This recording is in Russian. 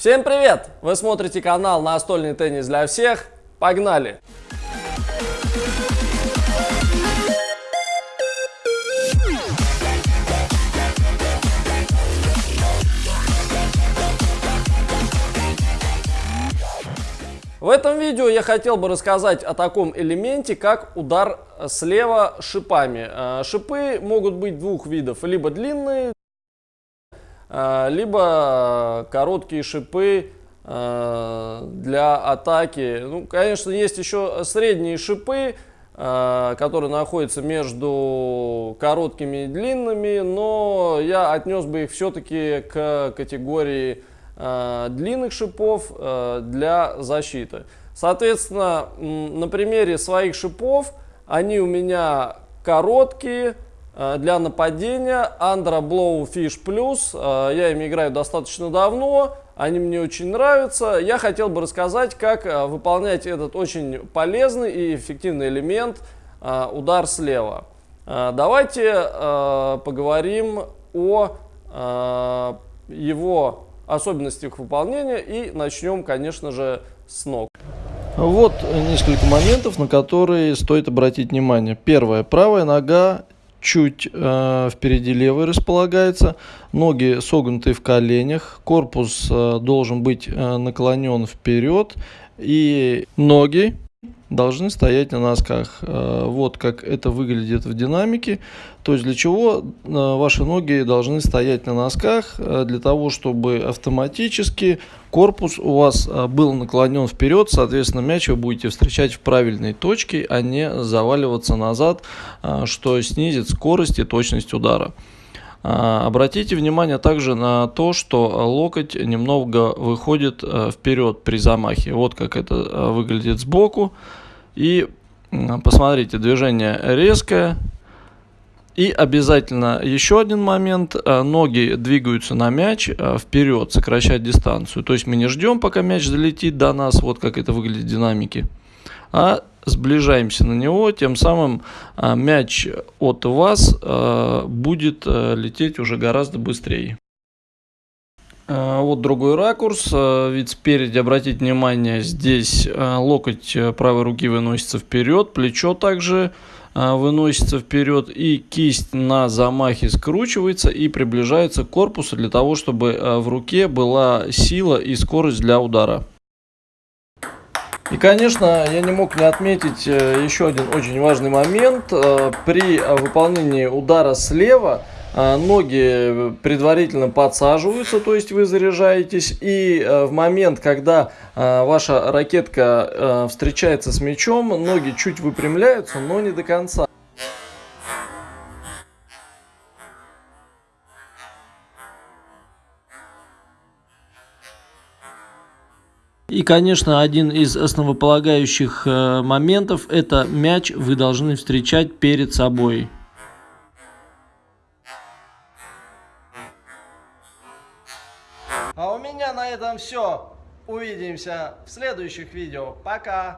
Всем привет! Вы смотрите канал «Настольный теннис для всех». Погнали! В этом видео я хотел бы рассказать о таком элементе, как удар слева шипами. Э, шипы могут быть двух видов, либо длинные, либо короткие шипы э, для атаки. Ну, конечно, есть еще средние шипы, которые находятся между короткими и длинными, но я отнес бы их все-таки к категории Э, длинных шипов э, для защиты. Соответственно, на примере своих шипов, они у меня короткие, э, для нападения Andra Blowfish Plus. Я ими играю достаточно давно, они мне очень нравятся. Я хотел бы рассказать, как выполнять этот очень полезный и эффективный элемент удар слева. Давайте поговорим о его особенности их выполнения и начнем, конечно же, с ног. Вот несколько моментов, на которые стоит обратить внимание. Первое. Правая нога чуть э, впереди левой располагается, ноги согнуты в коленях, корпус э, должен быть э, наклонен вперед и ноги должны стоять на носках. Э, вот как это выглядит в динамике. То есть для чего э, ваши ноги должны стоять на носках? Э, для того, чтобы автоматически корпус у вас был наклонен вперед, соответственно мяч вы будете встречать в правильной точке, а не заваливаться назад, что снизит скорость и точность удара. Обратите внимание также на то, что локоть немного выходит вперед при замахе. Вот как это выглядит сбоку. И посмотрите, движение резкое. И обязательно еще один момент. Э, ноги двигаются на мяч э, вперед, сокращать дистанцию. То есть мы не ждем, пока мяч залетит до нас, вот как это выглядит в динамике. А сближаемся на него, тем самым э, мяч от вас будет лететь уже гораздо быстрее. Э, вот другой ракурс, э, вид спереди, обратите внимание, здесь э, локоть правой руки выносится вперед, плечо также выносится вперед и кисть на замахе скручивается и приближается к корпусу для того, чтобы в руке была сила и скорость для удара. И, конечно, я не мог не отметить еще один очень важный момент. При выполнении удара слева – а, ноги предварительно подсаживаются, то есть вы заряжаетесь, и э, в момент, когда э, ваша ракетка э, встречается с мячом, ноги чуть выпрямляются, но не до конца. И, конечно, один из основополагающих моментов – это мяч вы должны встречать перед собой. А у меня на этом все. Увидимся в следующих видео. Пока!